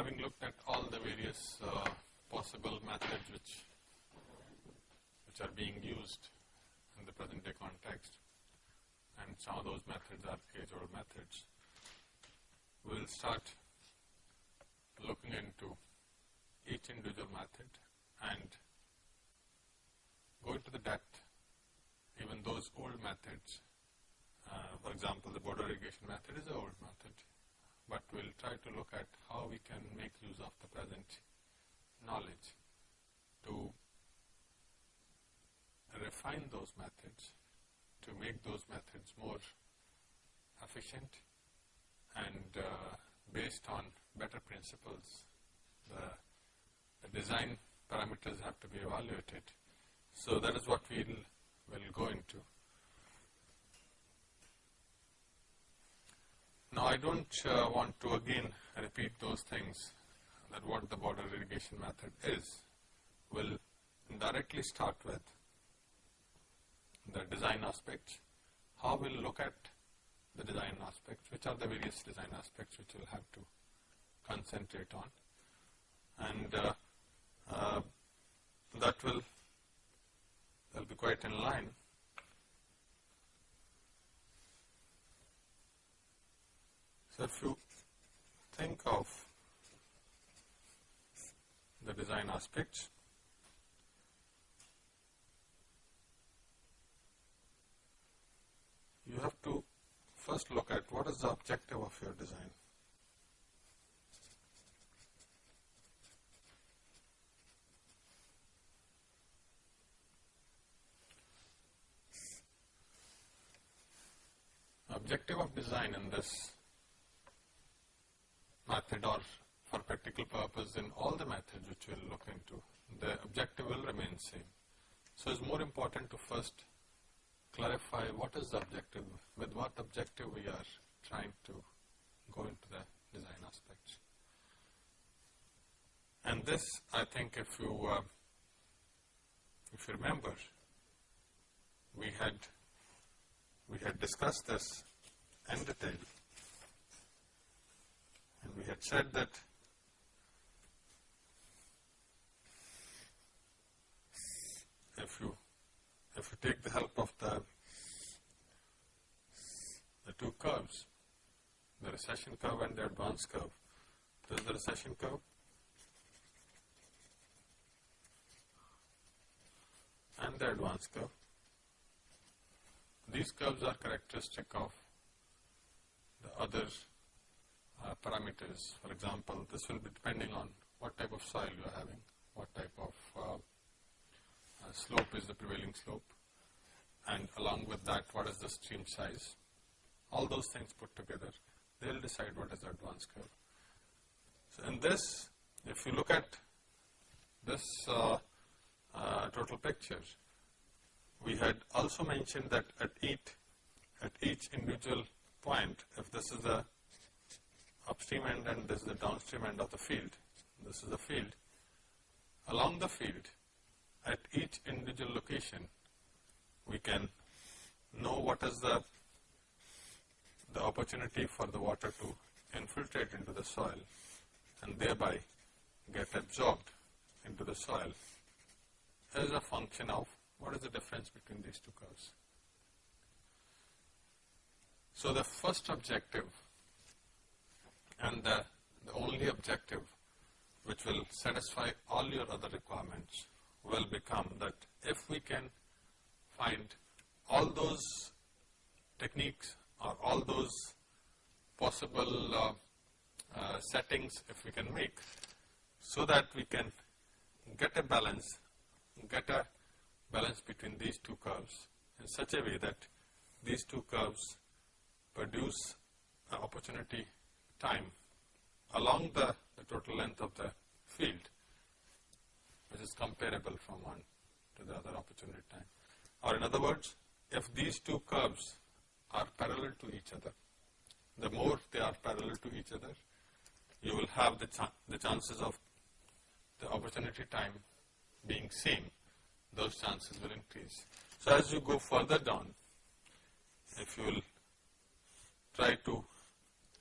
having looked at all the various uh, possible methods which which are being used in the present day context and some of those methods are age old methods. We will start looking into each individual method and go into the depth even those old methods. Uh, for example, the border irrigation method is an old method, but we will try to look at how we can make use of the present knowledge to refine those methods to make those methods more efficient and uh, based on better principles. The, the, design parameters have to be evaluated. So that is what we'll, we'll go into. Now I don't uh, want to again repeat those things that what the border irrigation method is. We'll directly start with the design aspects, how we'll look at the design aspects, which are the various design aspects which we'll have to concentrate on. And uh, uh, that will will be quite in line if you think of the design aspects, you have to first look at what is the objective of your design. Objective of design in this method or for practical purpose in all the methods which we will look into, the objective will remain same. So, it is more important to first clarify what is the objective, with what objective we are trying to go into the design aspects. And this, I think, if you uh, if you remember, we had we had discussed this in detail, had said that if you if you take the help of the, the two curves, the recession curve and the advance curve, this is the recession curve, and the advance curve. These curves are characteristic of the other uh, parameters. For example, this will be depending on what type of soil you are having, what type of uh, slope is the prevailing slope and along with that what is the stream size. All those things put together, they will decide what is the advance curve. So, in this, if you look at this uh, uh, total picture, we had also mentioned that at each, at each individual point, if this is the upstream end and this is the downstream end of the field, this is the field, along the field, at each individual location, we can know what is the, the opportunity for the water to infiltrate into the soil and thereby get absorbed into the soil as a function of what is the difference between these two curves. So, the first objective and the, the only objective which will satisfy all your other requirements will become that if we can find all those techniques or all those possible uh, uh, settings if we can make so that we can get a balance, get a balance between these two curves in such a way that these two curves produce opportunity time along the, the total length of the field which is comparable from one to the other opportunity time. Or in other words, if these two curves are parallel to each other. The more they are parallel to each other, you will have the, the chances of the opportunity time being same, those chances will increase. So as you go further down, if you will try to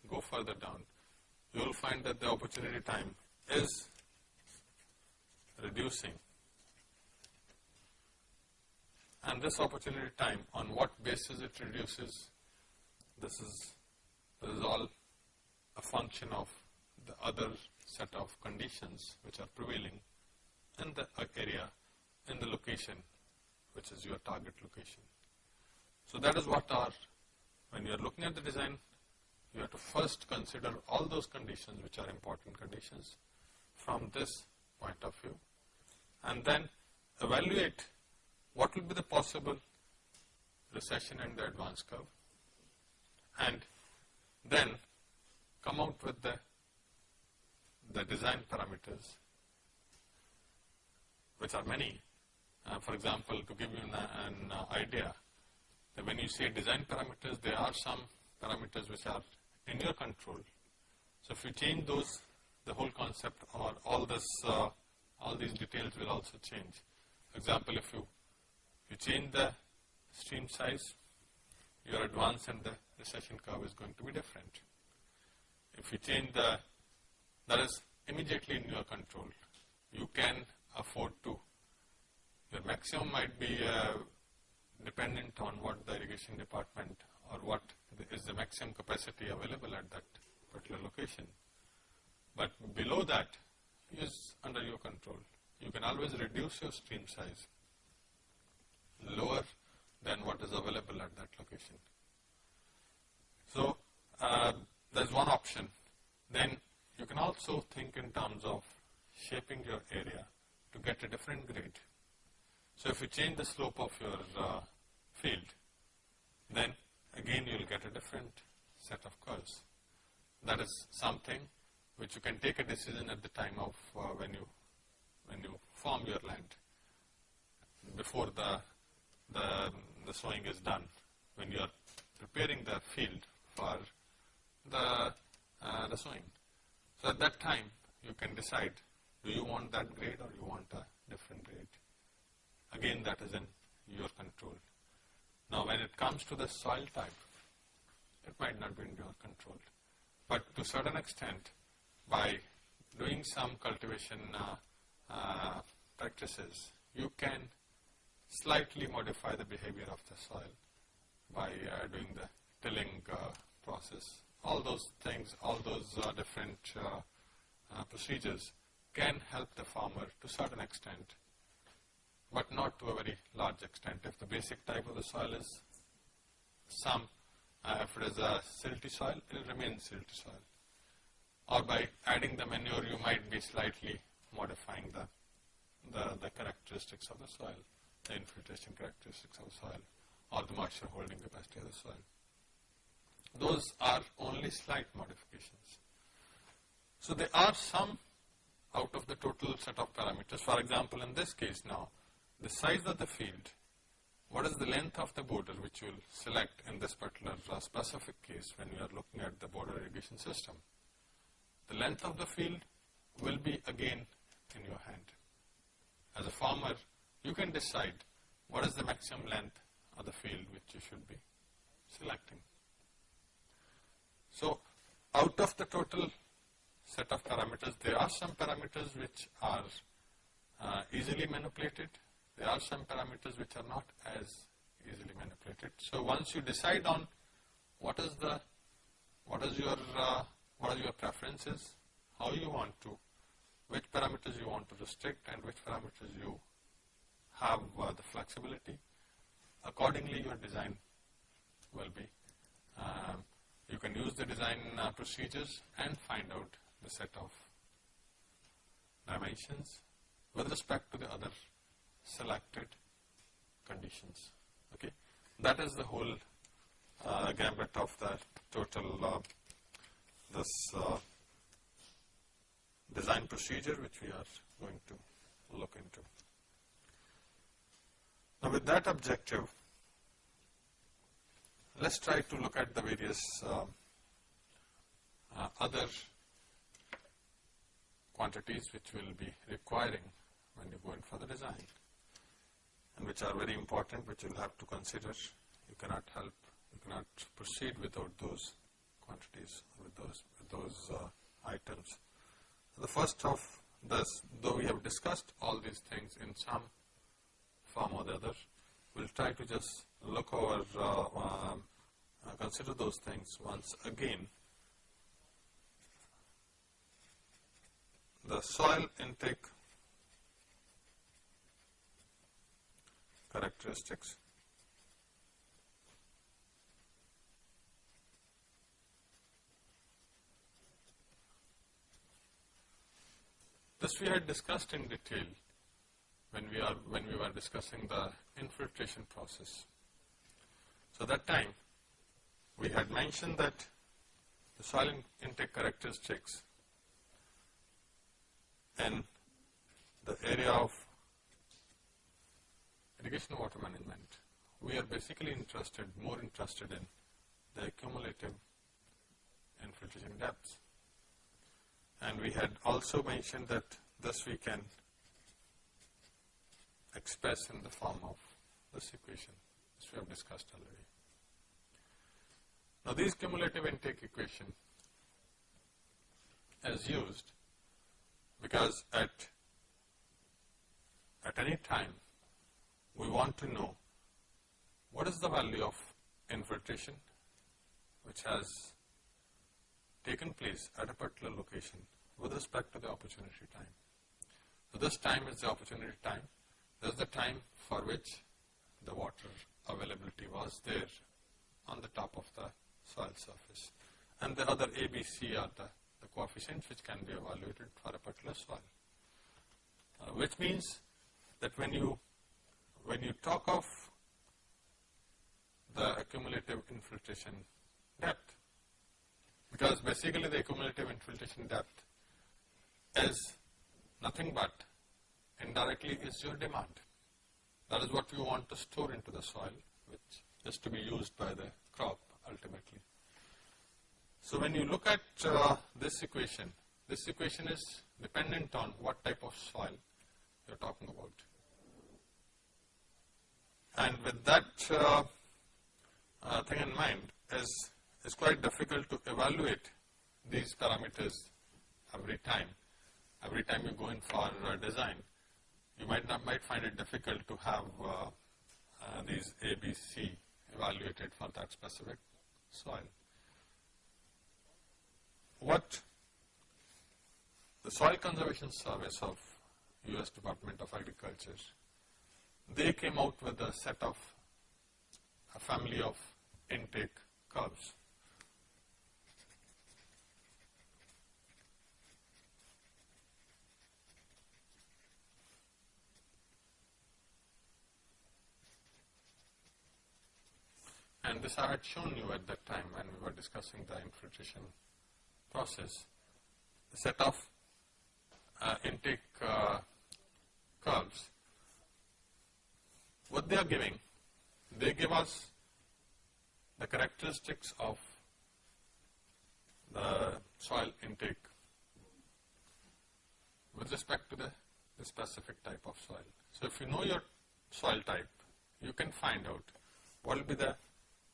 go further down, you will find that the opportunity time is reducing. And this opportunity time, on what basis it reduces, this is, this is all a function of the other set of conditions which are prevailing in the area, in the location, which is your target location. So that is what our, when you are looking at the design, you have to first consider all those conditions which are important conditions from this point of view and then evaluate what will be the possible recession and the advance curve and then come out with the, the design parameters which are many. Uh, for example, to give you an, an idea, that when you say design parameters, there are some parameters which are in your control. So if you change those, the whole concept or all this, uh, all these details will also change. For example, if you, you change the stream size, your advance and the recession curve is going to be different. If you change the, that is immediately in your control. You can afford to, your maximum might be uh, dependent on what the irrigation department or what is the maximum capacity available at that particular location. But below that is under your control. You can always reduce your stream size lower than what is available at that location. So, uh, there is one option. Then you can also think in terms of shaping your area to get a different grade. So, if you change the slope of your uh, field, then again you will get a different set of curves. That is something which you can take a decision at the time of uh, when you when you farm your land before the, the the sowing is done when you are preparing the field for the uh, the sowing. So at that time you can decide do you want that grade or you want a different grade. Again that is in your control. Now when it comes to the soil type, it might not be in your control. But to a certain extent, by doing some cultivation uh, uh, practices, you can slightly modify the behavior of the soil by uh, doing the tilling uh, process. All those things, all those uh, different uh, procedures can help the farmer to a certain extent but not to a very large extent. If the basic type of the soil is some, uh, if it is a silty soil, it will remain silty soil. Or by adding the manure, you might be slightly modifying the, the, the characteristics of the soil, the infiltration characteristics of the soil, or the moisture holding capacity of the soil. Those are only slight modifications. So there are some out of the total set of parameters. For example, in this case now, the size of the field, what is the length of the border which you will select in this particular specific case when you are looking at the border irrigation system. The length of the field will be again in your hand. As a farmer, you can decide what is the maximum length of the field which you should be selecting. So, out of the total set of parameters, there are some parameters which are uh, easily manipulated there are some parameters which are not as easily manipulated. So once you decide on what is the, what is your, uh, what are your preferences, how you want to, which parameters you want to restrict and which parameters you have uh, the flexibility, accordingly your design will be. Um, you can use the design uh, procedures and find out the set of dimensions with respect to the other selected conditions. Okay, that is the whole uh, gambit of the total uh, this uh, design procedure which we are going to look into. Now with that objective, let us try to look at the various uh, uh, other quantities which will be requiring when you go in for the design which are very important which you will have to consider. You cannot help, you cannot proceed without those quantities with those, with those uh, items. The first of this, though we have discussed all these things in some form or the other, we will try to just look over, uh, um, uh, consider those things once again. The soil intake characteristics. This we had discussed in detail when we are when we were discussing the infiltration process. So that time we had mentioned that the soil intake characteristics and the area of irrigation water management, we are basically interested, more interested in the cumulative infiltration depths. And we had also mentioned that thus we can express in the form of this equation, which we have discussed already. Now, this cumulative intake equation is used because at, at any time we want to know what is the value of infiltration which has taken place at a particular location with respect to the opportunity time. So, this time is the opportunity time, this is the time for which the water availability was there on the top of the soil surface and the other ABC are the, the coefficients which can be evaluated for a particular soil. Uh, which means that when you when you talk of the accumulative infiltration depth, because basically the accumulative infiltration depth is nothing but indirectly is your demand. That is what you want to store into the soil, which is to be used by the crop ultimately. So when you look at uh, this equation, this equation is dependent on what type of soil you are talking about. And with that uh, uh, thing in mind, is it's quite difficult to evaluate these parameters every time. Every time you go in for design, you might not might find it difficult to have uh, uh these ABC evaluated for that specific soil. What the Soil Conservation Service of U.S. Department of Agriculture they came out with a set of a family of intake curves. And this I had shown you at that time when we were discussing the infiltration process. The set of uh, intake uh, curves what they are giving, they give us the characteristics of the soil intake with respect to the, the, specific type of soil. So if you know your soil type, you can find out what will be the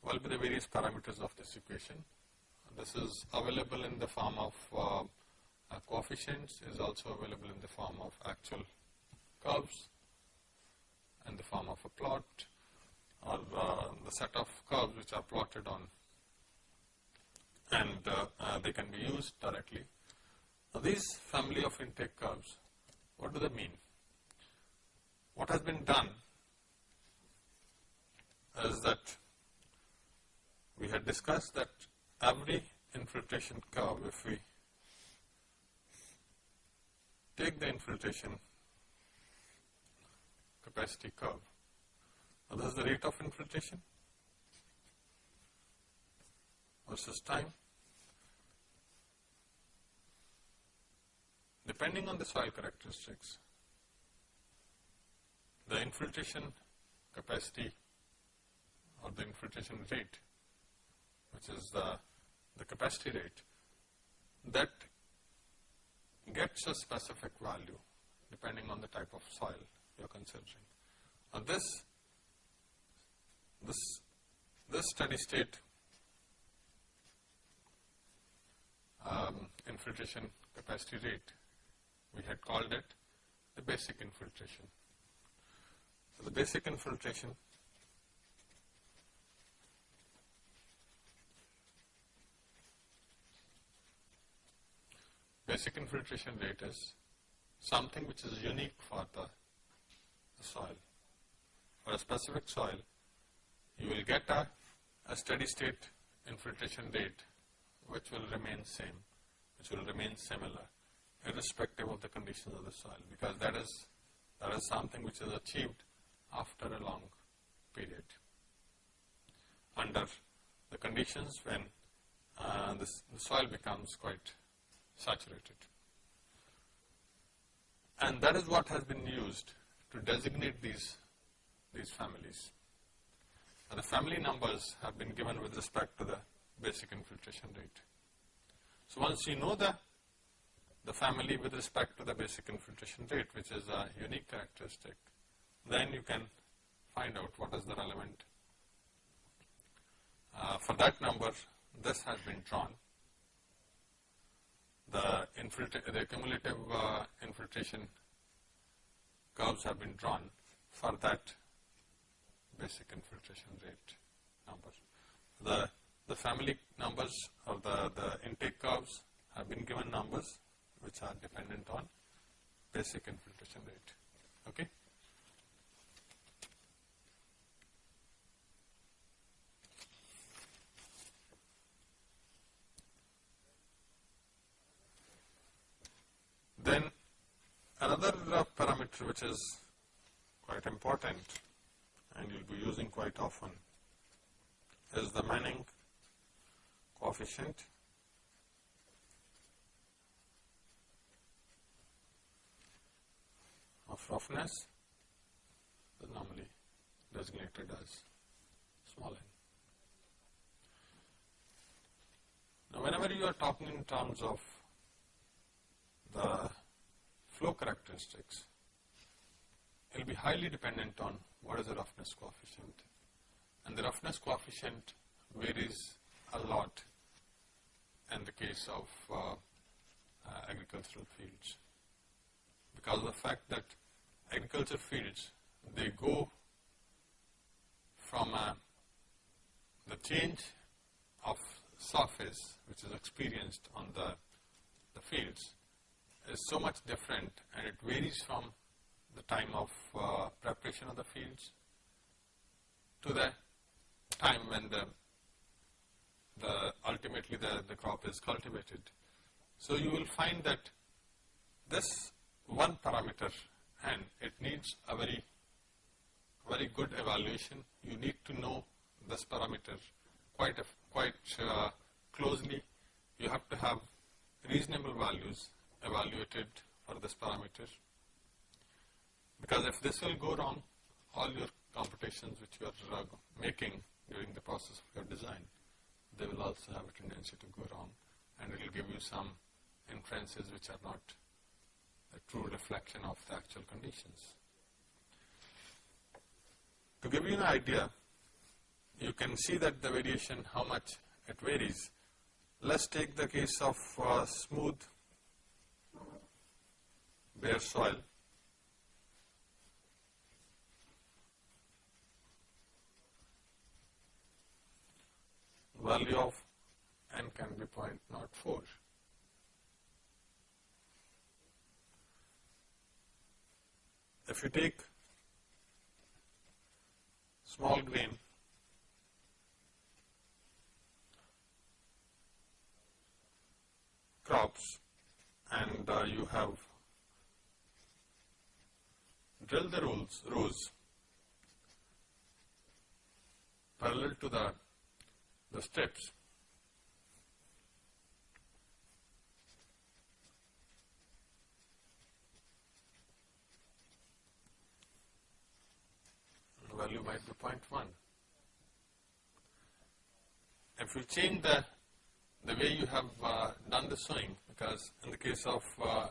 what will be the various parameters of this equation. This is available in the form of uh, uh, coefficients, is also available in the form of actual curves in the form of a plot or uh, the set of curves which are plotted on and uh, uh, they can be used directly. Now these family of intake curves, what do they mean? What has been done is that we had discussed that every infiltration curve, if we take the infiltration capacity curve. Now, this is the rate of infiltration versus time. Depending on the soil characteristics, the infiltration capacity or the infiltration rate which is the, the capacity rate, that gets a specific value depending on the type of soil you are considering. Now this, this, this steady state um, infiltration capacity rate, we had called it the basic infiltration. So the basic infiltration basic infiltration rate is something which is unique for the, the soil. For a specific soil, you will get a, a steady state infiltration rate which will remain same, which will remain similar irrespective of the conditions of the soil because that is, that is something which is achieved after a long period under the conditions when uh, the soil becomes quite saturated. And that is what has been used to designate these, these families. And the family numbers have been given with respect to the basic infiltration rate. So once you know the, the family with respect to the basic infiltration rate, which is a unique characteristic, then you can find out what is the relevant. Uh, for that number, this has been drawn. The, the cumulative uh, infiltration curves have been drawn for that basic infiltration rate number. The the family numbers or the, the intake curves have been given numbers which are dependent on basic infiltration rate. Okay? Then another uh, parameter which is quite important and you'll be using quite often is the Manning coefficient of roughness is normally designated as small n. Now, whenever you are talking in terms of the flow characteristics, will be highly dependent on what is the roughness coefficient. And the roughness coefficient varies a lot in the case of uh, uh, agricultural fields because of the fact that agriculture fields they go from uh, the change of surface which is experienced on the, the fields is so much different and it varies from the time of uh, preparation of the fields to the time when the the ultimately the, the crop is cultivated. So you will find that this one parameter and it needs a very very good evaluation. You need to know this parameter quite quite uh, closely. You have to have reasonable values evaluated for this parameter because if this will go wrong, all your computations which you are uh, making during the process of your design they will also have a tendency to go wrong and it will give you some inferences which are not a true reflection of the actual conditions. To give you an idea, you can see that the variation, how much it varies. Let's take the case of uh, smooth bare soil. value of n can be 0.04. If you take small grain crops and uh, you have drilled the rows, rows parallel to the the steps. value might be 0.1. if you change the, the way you have uh, done the sowing because in the case of, uh,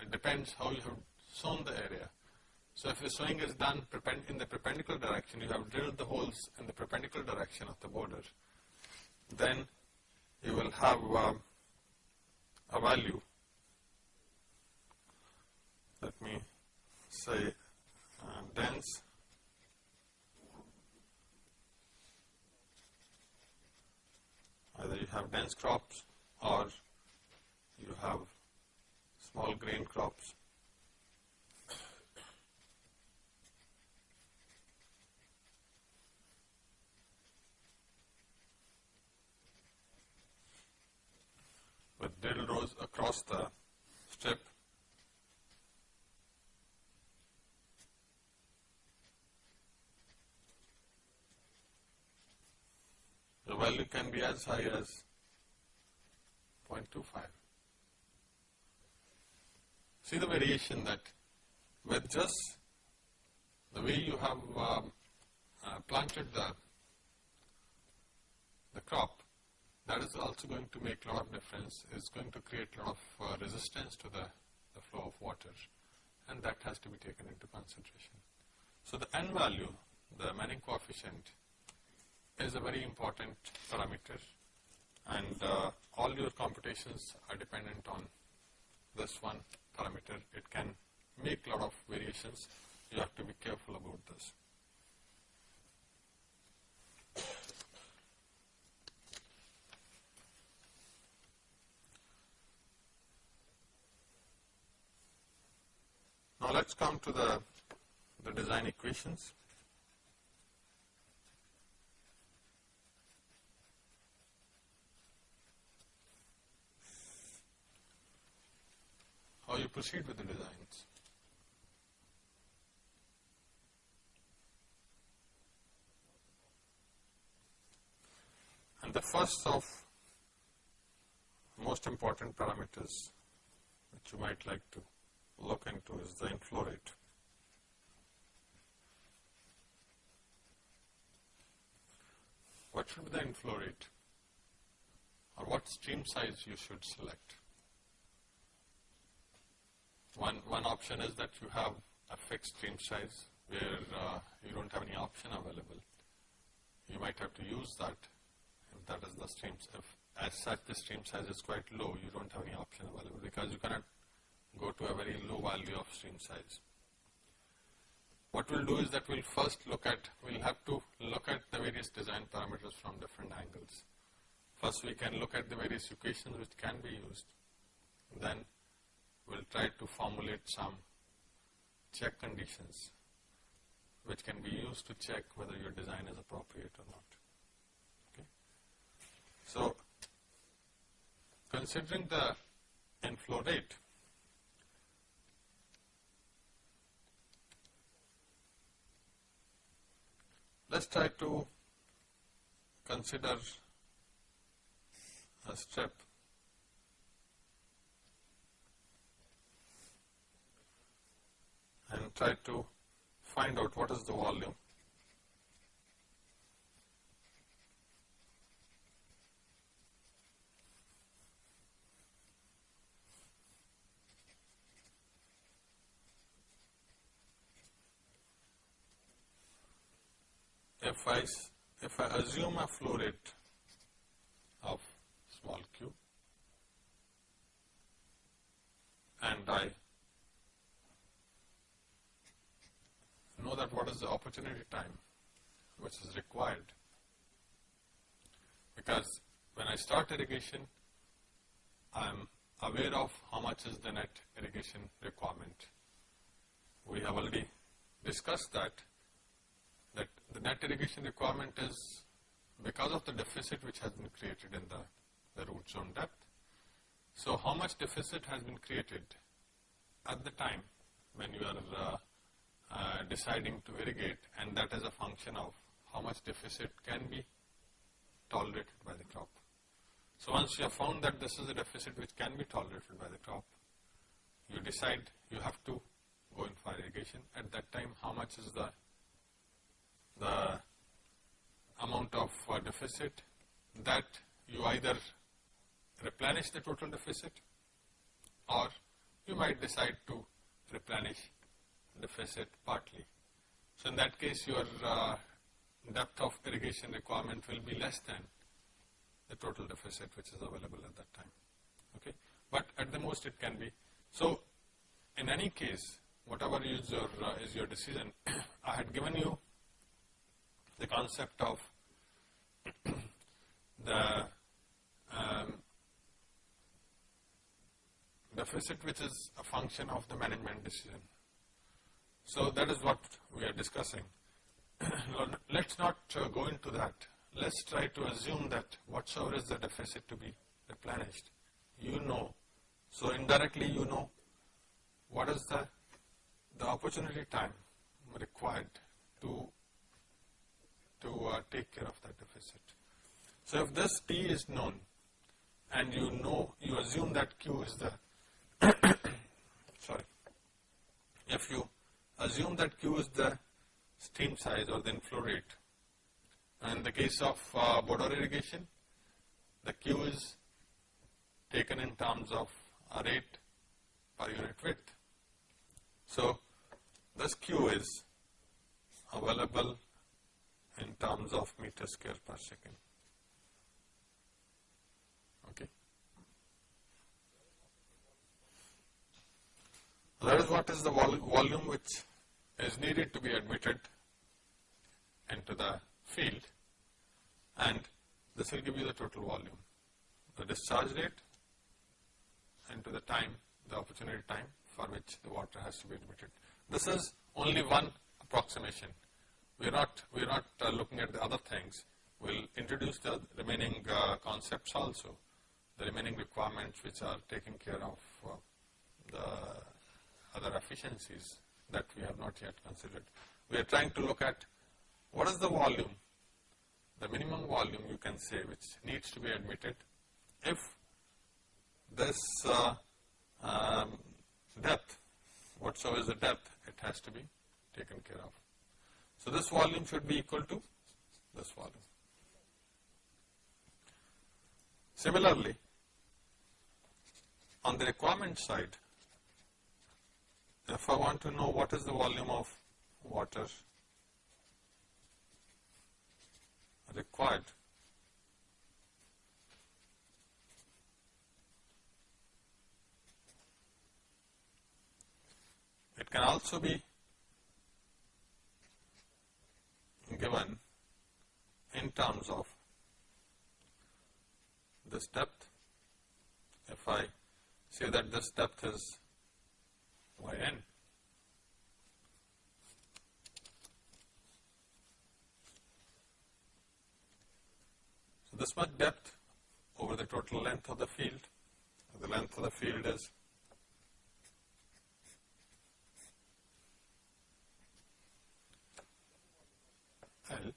it depends how you have sown the area. So if the sowing is done in the perpendicular direction, you have drilled the holes in the perpendicular direction of the border, then you will have uh, a value. Let me say uh, dense either you have dense crops or you have small grain crops. With drill rows across the strip. The value can be as high as 0.25. See the variation that with just the way you have um, uh, planted the, the crop, that is also going to make a lot of difference, is going to create a lot of uh, resistance to the, the flow of water and that has to be taken into consideration. So the N value, the Manning coefficient is a very important parameter and uh, all your computations are dependent on this one parameter. It can make a lot of variations. You have to be careful about this. Let's come to the, the design equations. How you proceed with the designs. And the first of most important parameters which you might like to look into is the inflow rate. What should be the inflow rate or what stream size you should select? One, one option is that you have a fixed stream size where uh, you don't have any option available. You might have to use that if that is the stream. If as such the stream size is quite low, you don't have any option available because you cannot go to a very low value of stream size. What we'll do is that we'll first look at, we'll have to look at the various design parameters from different angles. First we can look at the various equations which can be used. Then we'll try to formulate some check conditions which can be used to check whether your design is appropriate or not. Okay. So, considering the inflow rate, Let's try to consider a strip and try to find out what is the volume if I, if I assume a flow rate of small q and I know that what is the opportunity time which is required because when I start irrigation I am aware of how much is the net irrigation requirement. We have already discussed that that the net irrigation requirement is because of the deficit which has been created in the, the root zone depth. So how much deficit has been created at the time when you are uh, uh, deciding to irrigate and that is a function of how much deficit can be tolerated by the crop. So once you have found that this is a deficit which can be tolerated by the crop, you decide you have to go in for irrigation. At that time, how much is the the amount of uh, deficit that you either replenish the total deficit or you might decide to replenish deficit partly. So, in that case your uh, depth of irrigation requirement will be less than the total deficit which is available at that time. Okay. But at the most it can be. So, in any case whatever is your, uh, is your decision, I had given you the concept of the um, deficit which is a function of the management decision. So, that is what we are discussing. Let us not uh, go into that. Let us try to assume that whatsoever is the deficit to be replenished, you know. So, indirectly you know what is the, the opportunity time required to, to uh, take care of that deficit. So, if this T is known and you know, you assume that Q is the, sorry, if you assume that Q is the stream size or the inflow rate, and in the case of uh, border irrigation, the Q is taken in terms of a rate per unit width. So, this Q is available in terms of meter square per second. Okay. That is what is the vol volume which is needed to be admitted into the field and this will give you the total volume, the discharge rate into the time, the opportunity time for which the water has to be admitted. This is only one approximation. We are not, we are not uh, looking at the other things. We will introduce the remaining uh, concepts also, the remaining requirements which are taking care of uh, the other efficiencies that we have not yet considered. We are trying to look at what is the volume, the minimum volume you can say which needs to be admitted if this uh, um, depth, whatsoever is the depth, it has to be taken care of. So, this volume should be equal to this volume. Similarly, on the requirement side, if I want to know what is the volume of water required it can also be given in terms of this depth. If I say that this depth is yn. So, this much depth over the total length of the field, the length of the field is L.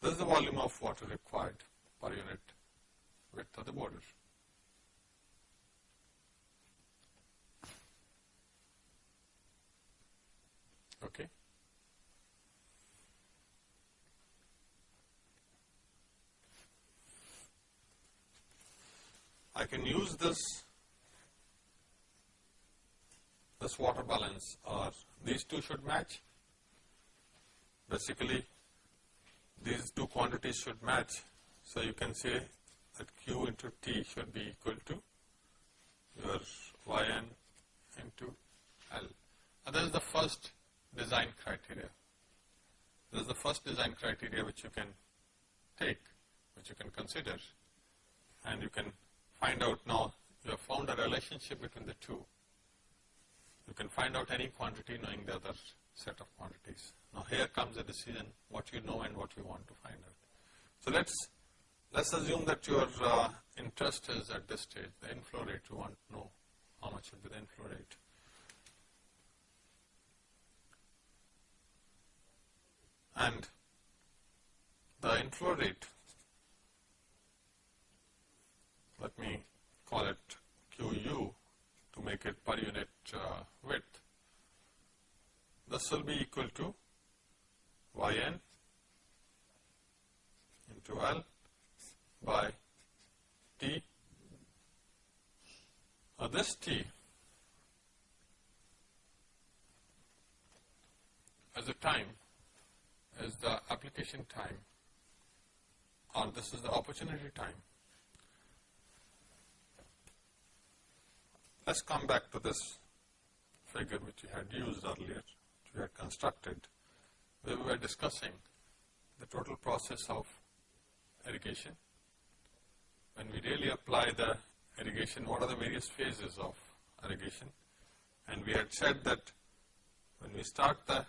This is the volume of water required per unit width of the border. Okay. I can use this this water balance or these two should match. Basically, these two quantities should match. So, you can say that Q into T should be equal to your Yn into L. And that is the first design criteria. This is the first design criteria which you can take, which you can consider and you can find out now you have found a relationship between the two. You can find out any quantity knowing the other set of quantities. Now here comes the decision what you know and what you want to find out. So let's let's assume that your uh, interest is at this stage the inflow rate you want to know how much will be the inflow rate. and the inflow rate, let me call it QU to make it per unit uh, width, this will be equal to Yn into L by T. Now this T as a time is the application time or this is the opportunity time. Let us come back to this figure which we had used earlier, we had constructed, where we were discussing the total process of irrigation. When we really apply the irrigation, what are the various phases of irrigation? And we had said that when we start the,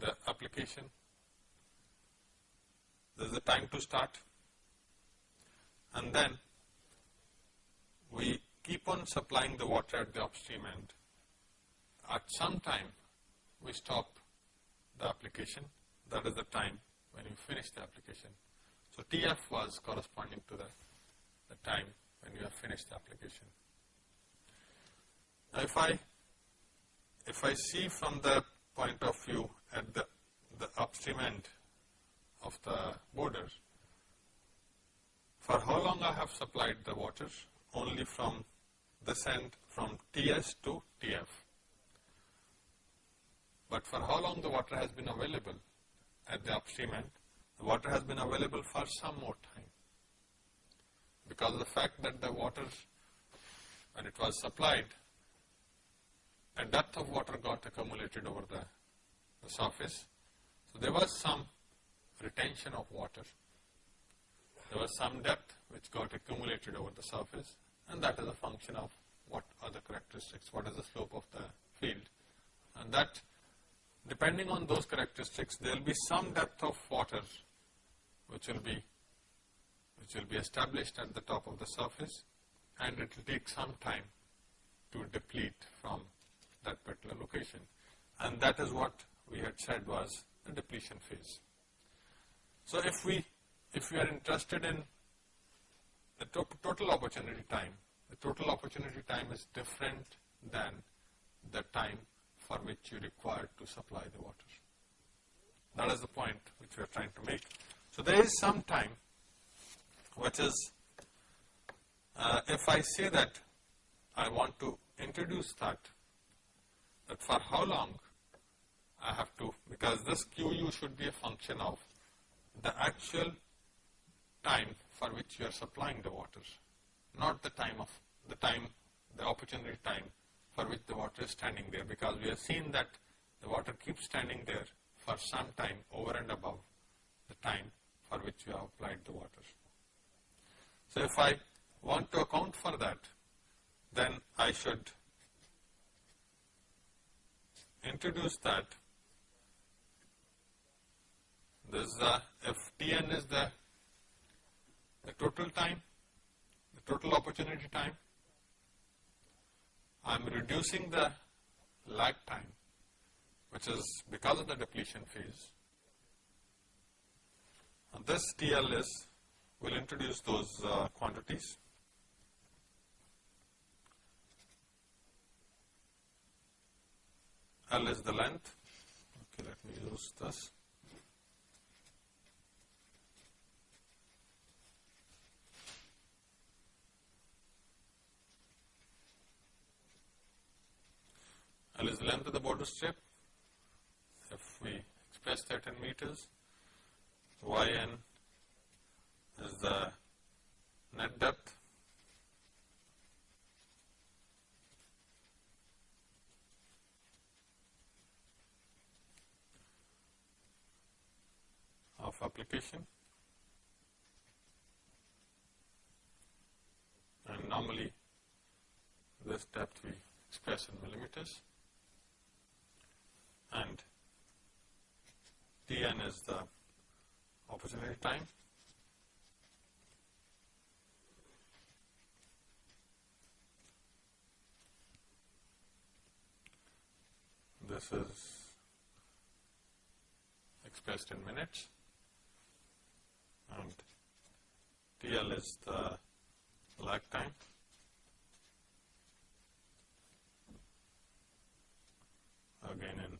the application, there is a time to start and then we keep on supplying the water at the upstream end. At some time, we stop the application. That is the time when you finish the application. So TF was corresponding to the, the time when you have finished the application. Now if I, if I see from the point of view at the, the upstream end of the border, for how long I have supplied the water? Only from this end from TS to TF. But for how long the water has been available at the upstream end? The water has been available for some more time. Because of the fact that the water, when it was supplied, a depth of water got accumulated over the, the surface. So there was some retention of water. There was some depth which got accumulated over the surface and that is a function of what are the characteristics, what is the slope of the field. And that depending on those characteristics, there will be some depth of water which will be which will be established at the top of the surface and it will take some time to deplete from that particular location. And that is what we had said was the depletion phase. So if we if we are interested in the to total opportunity time, the total opportunity time is different than the time for which you require to supply the water. That is the point which we are trying to make. So there is some time which is, uh, if I say that I want to introduce that, that for how long I have to, because this QU should be a function of the actual time for which you are supplying the water, not the time of the time, the opportunity time for which the water is standing there because we have seen that the water keeps standing there for some time over and above the time for which you have applied the water. So if I want to account for that, then I should introduce that this uh, if Tn is the, the total time, the total opportunity time, I am reducing the lag time which is because of the depletion phase. And this TL is, will introduce those uh, quantities. L is the length, okay let me use this. L is the length of the border strip. If we express that in meters, Yn is the net depth. of application and normally this depth we express in millimeters and Tn is the opportunity time. This is expressed in minutes and TL is the lag time. Again in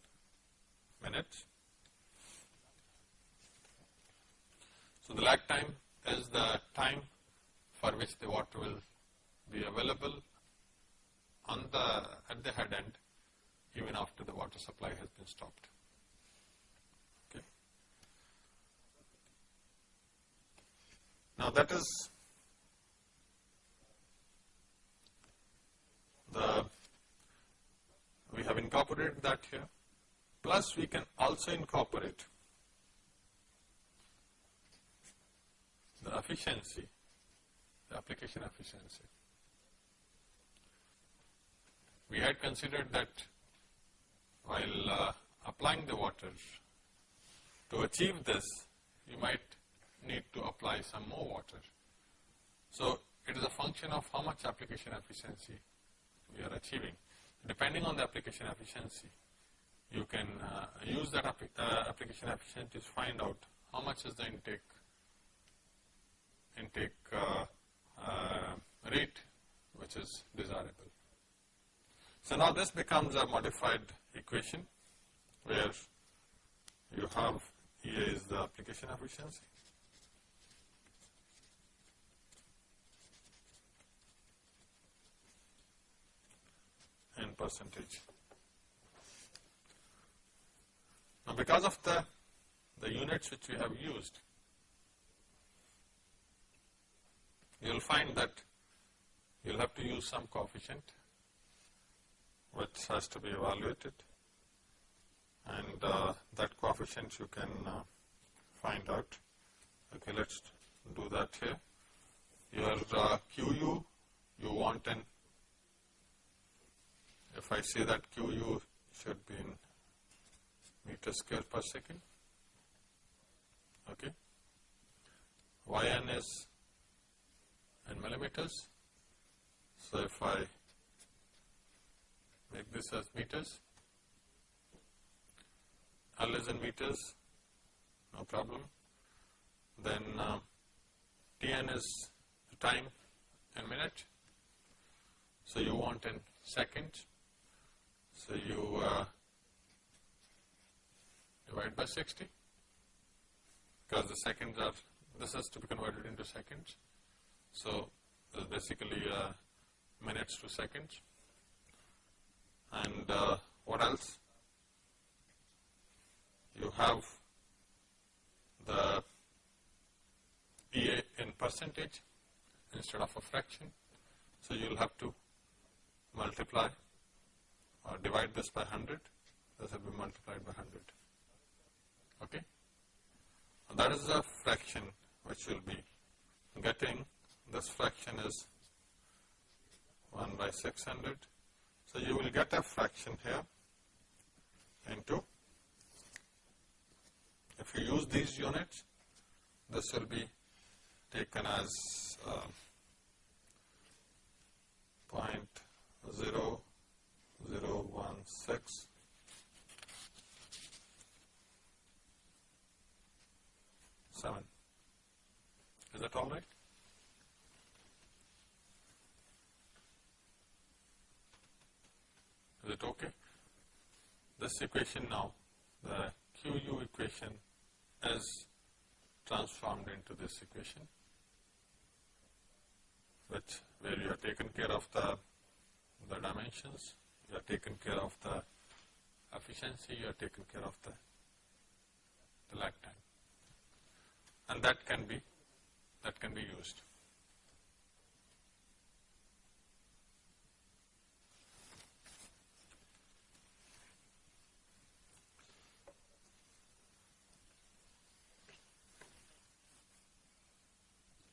so the lag time is the time for which the water will be available on the at the head end even after the water supply has been stopped. Okay. Now that is the we have incorporated that here plus we can also incorporate the efficiency, the application efficiency. We had considered that while uh, applying the water, to achieve this, you might need to apply some more water. So, it is a function of how much application efficiency we are achieving. Depending on the application efficiency, you can uh, use that uh, application efficiency to find out how much is the intake intake uh, uh, rate which is desirable. So now this becomes a modified equation where you have here is the application efficiency in percentage. Now because of the, the units which we have used, you will find that you will have to use some coefficient which has to be evaluated and uh, that coefficient you can uh, find out. Okay, let us do that here. Your uh, QU, you want an, if I say that QU should be in meter square per second, okay. YN is in millimeters. So if I make this as meters, L is in meters, no problem. Then uh, Tn is the time in minute. So you want in seconds. So you uh, divide by 60 because the seconds are, this has to be converted into seconds. So this is basically uh, minutes to seconds. And uh, what else? You have the PA in percentage instead of a fraction. So you will have to multiply or divide this by 100. This will be multiplied by 100. Okay? That is the fraction which will be getting. This fraction is 1 by 600. So you will get a fraction here into, if you use these units, this will be taken as uh, 0.0016 7. Is that all right? Is it okay? This equation now, the QU equation is transformed into this equation, which where you have taken care of the, the dimensions, you have taken care of the efficiency, you have taken care of the, the lag time. And that can be, that can be used.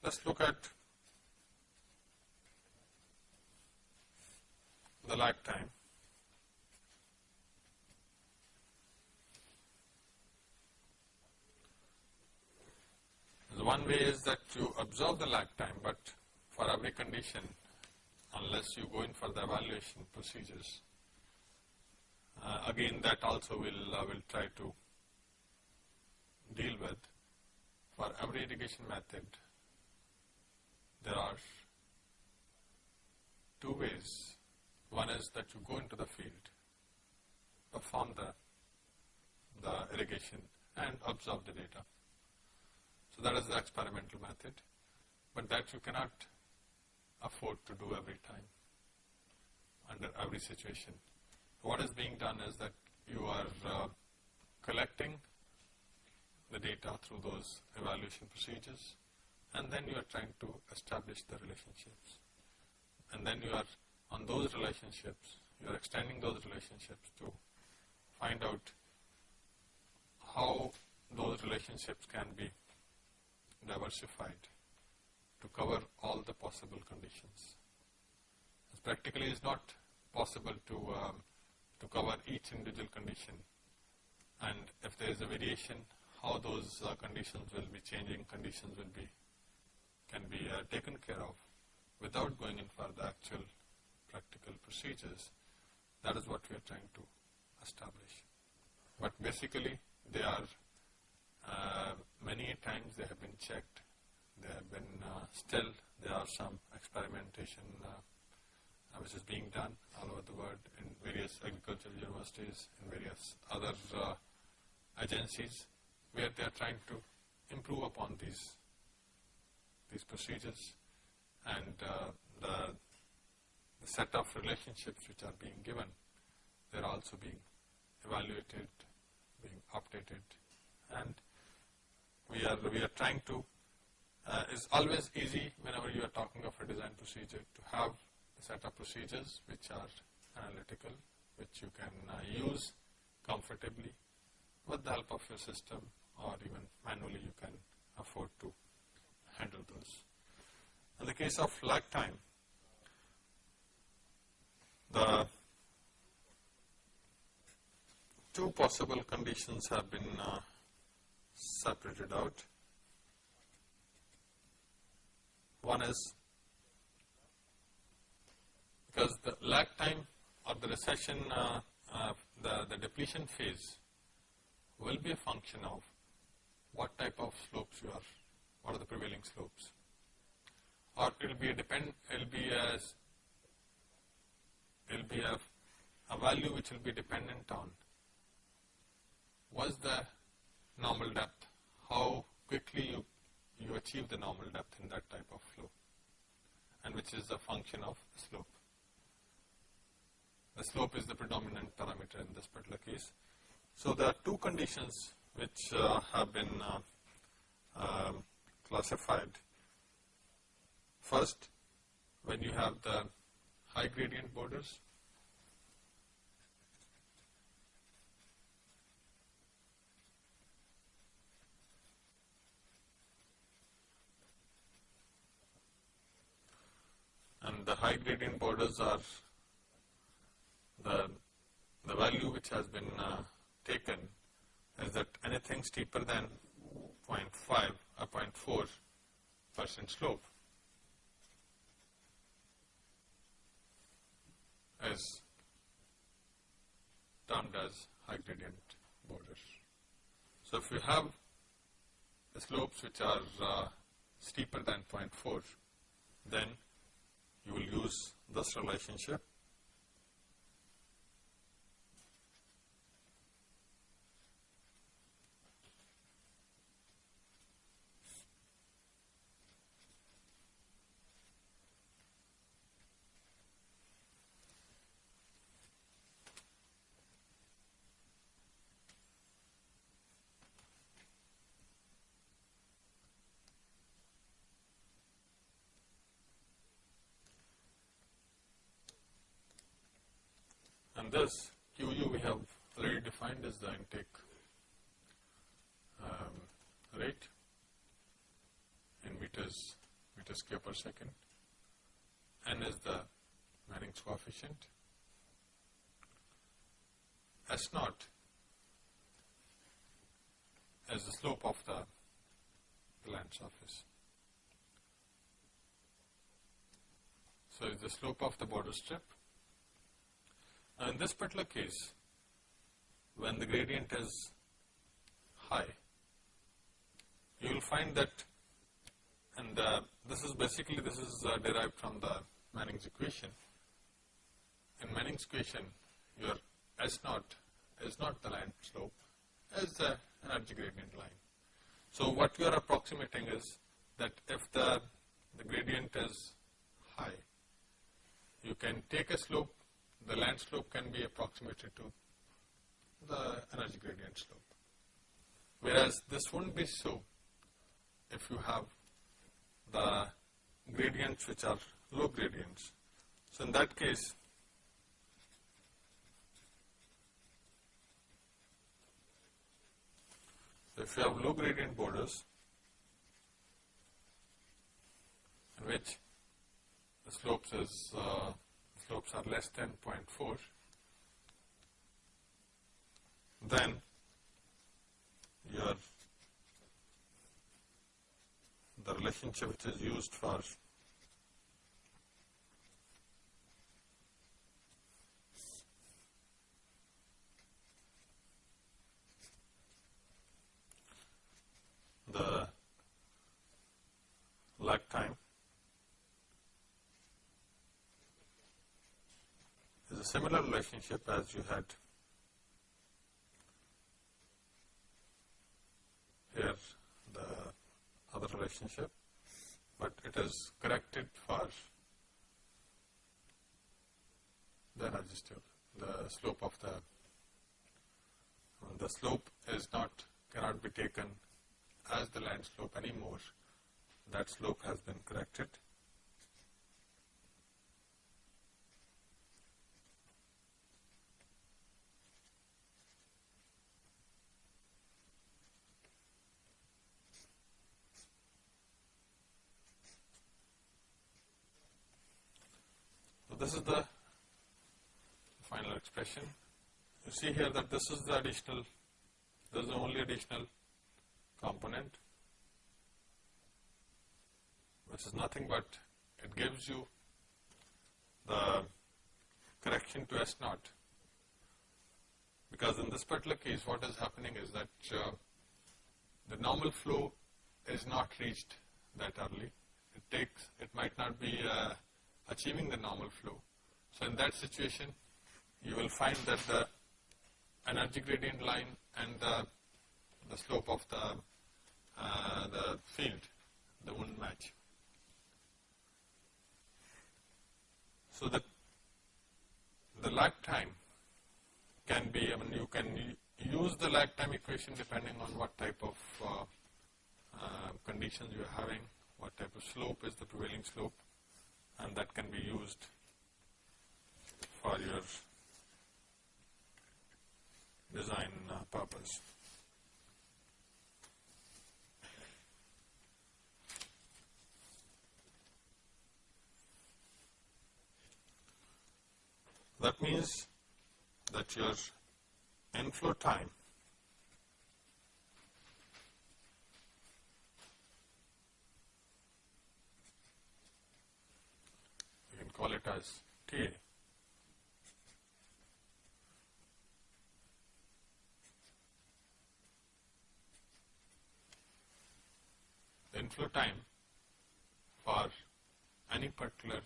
Let us look at the lag one way is that you observe the lag time, but for every condition, unless you go in for the evaluation procedures, uh, again that also will uh, will try to deal with. For every irrigation method, there are two ways. One is that you go into the field, perform the, the irrigation and observe the data. So that is the experimental method, but that you cannot afford to do every time under every situation. What is being done is that you are uh, collecting the data through those evaluation procedures and then you are trying to establish the relationships. And then you are on those relationships, you are extending those relationships to find out how those relationships can be diversified to cover all the possible conditions. Practically it's not possible to, um, to cover each individual condition and if there is a variation, how those uh, conditions will be changing, conditions will be, can be uh, taken care of without going in for the actual practical procedures. That is what we are trying to establish. But basically, they are uh, many times they have been checked. They have been uh, still there are some experimentation uh, which is being done all over the world in various agricultural universities, in various other uh, agencies, where they are trying to improve upon these these procedures and uh, the, the set of relationships which are being given, they are also being evaluated, being updated, and we are we are trying to. Uh, it's always easy whenever you are talking of a design procedure to have a set of procedures which are analytical, which you can uh, use comfortably with the help of your system or even manually you can afford to handle those. In the case of lag time, the two possible conditions have been uh, separated out. One is because the lag time or the recession, uh, uh, the, the depletion phase will be a function of what type of slopes you are, what are the prevailing slopes. Or it will be a depend, it will be as, it will be a, a value which will be dependent on was the normal depth, how quickly you, you achieve the normal depth in that type of flow and which is a function of slope. The slope is the predominant parameter in this particular case. So there are two conditions which uh, have been uh, um, classified. First, when you have the high gradient borders, and the high gradient borders are the, the value which has been uh, taken is that anything steeper than 0.5 or 0.4 percent slope is termed as high gradient borders. So if you have slopes which are uh, steeper than 0.4, then you will use this relationship this QU we have already defined as the intake um, rate in meters, meters cube per second. N is the Manning's coefficient. S naught as the slope of the, the land surface. So, is the slope of the border strip now, in this particular case, when the gradient is high, you will find that, and uh, this is basically, this is uh, derived from the Manning's equation. In Manning's equation, your S naught is not the line slope, is the energy gradient line. So, what you are approximating is that if the, the gradient is high, you can take a slope, the land slope can be approximated to the energy gradient slope. Whereas this wouldn't be so if you have the gradients which are low gradients. So in that case, if you have low gradient borders in which the slopes is uh, slopes are less than 0.4, then your the relationship which is used for the lag time a similar relationship as you had here the other relationship, but it is corrected for the energy the slope of the, the slope is not, cannot be taken as the land slope anymore. That slope has been corrected. This is the final expression. You see here that this is the additional, this is the only additional component, which is nothing but it gives you the correction to S naught. Because in this particular case, what is happening is that uh, the normal flow is not reached that early. It takes, it might not be uh, achieving the normal flow. So in that situation, you will find that the energy gradient line and the, the slope of the, uh, the field, they won't match. So the, the lag time can be, I mean you can use the lag time equation depending on what type of uh, uh, conditions you are having, what type of slope is the prevailing slope and that can be used for your design uh, purpose. That means that your inflow time call it as TA. The inflow time for any particular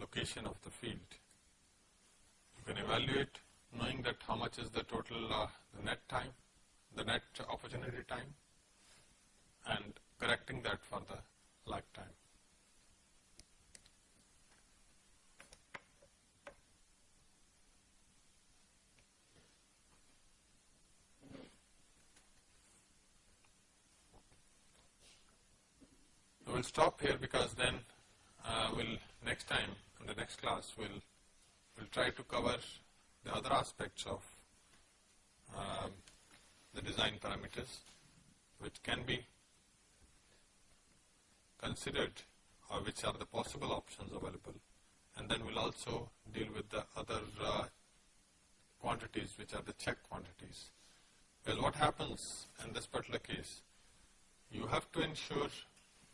location of the field. You can evaluate knowing that how much is the total uh, the net time, the net opportunity time and correcting that for the lag time. We'll stop here because then uh, we'll next time in the next class we'll we'll try to cover the other aspects of um, the design parameters which can be considered or which are the possible options available and then we'll also deal with the other uh, quantities which are the check quantities. Well what happens in this particular case you have to ensure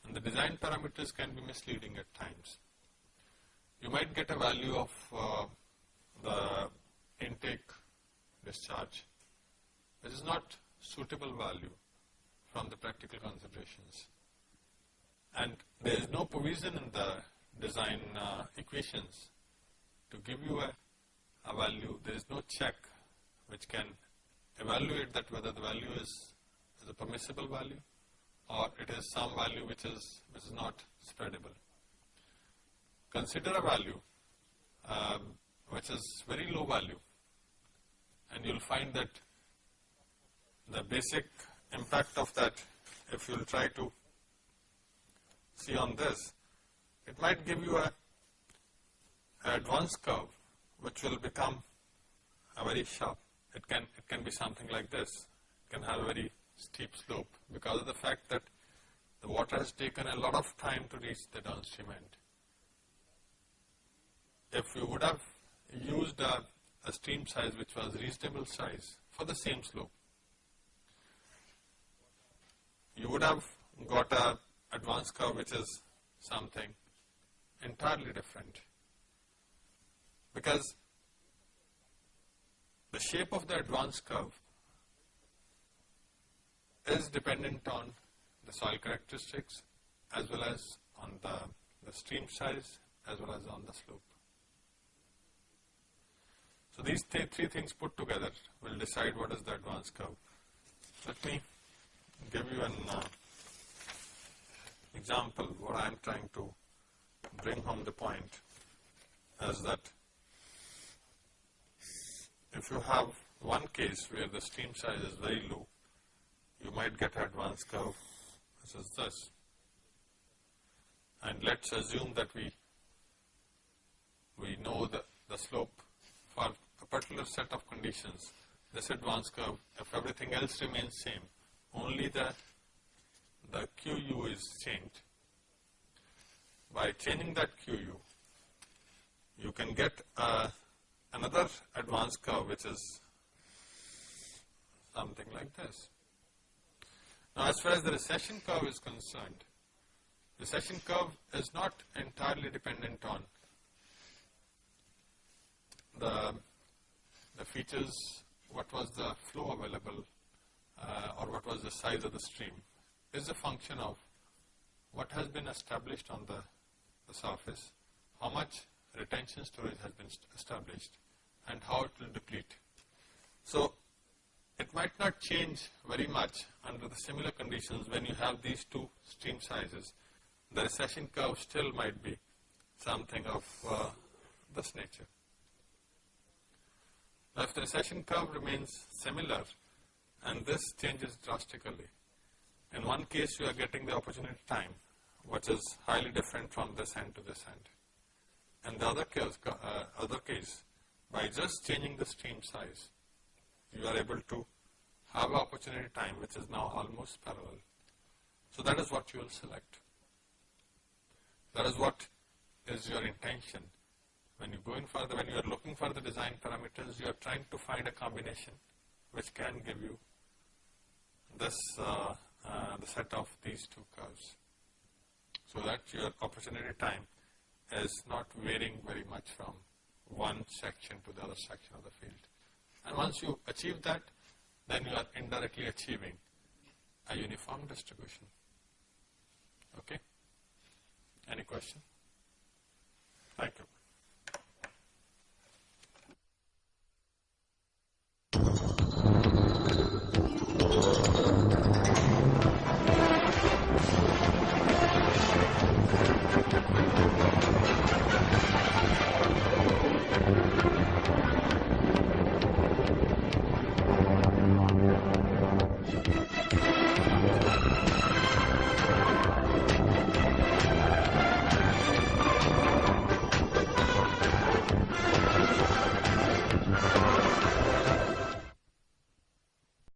and the design parameters can be misleading at times. You might get a value of uh, the intake discharge which is not suitable value from the practical considerations. And there is no provision in the design uh, equations to give you a, a value. There is no check which can evaluate that whether the value is, is a permissible value or it is some value which is, which is not spreadable. consider a value um, which is very low value and you will find that the basic impact of that if you will try to see on this, it might give you a, advanced curve which will become a very sharp. It can, it can be something like this, it can have a very steep slope because of the fact that the water has taken a lot of time to reach the downstream end. If you would have used a, a stream size which was reasonable size for the same slope, you would have got a advanced curve which is something entirely different because the shape of the advanced curve is dependent on the soil characteristics as well as on the, the stream size as well as on the slope. So these th three things put together will decide what is the advanced curve. Let me give you an uh, example what I am trying to bring home the point is that if you have one case where the stream size is very low, you might get an advanced curve, this is this. And let's assume that we, we know the, the slope for a particular set of conditions, this advanced curve, if everything else remains same, only the, the QU is changed. By changing that QU, you can get uh, another advanced curve which is something like this. Now as far as the recession curve is concerned, recession curve is not entirely dependent on the, the features, what was the flow available uh, or what was the size of the stream is a function of what has been established on the, the surface, how much retention storage has been established and how it will deplete. So, it might not change very much under the similar conditions when you have these two stream sizes. The recession curve still might be something of uh, this nature. Now, if the recession curve remains similar and this changes drastically. In one case you are getting the opportunity time which is highly different from this end to this end. In the other case, uh, other case by just changing the stream size you are able to have opportunity time which is now almost parallel. So that is what you will select. That is what is your intention. When you go in further, when you are looking for the design parameters, you are trying to find a combination which can give you this uh, uh, the set of these two curves so that your opportunity time is not varying very much from one section to the other section of the field. And once you achieve that, then you are indirectly achieving a uniform distribution. Okay? Any question? Thank you.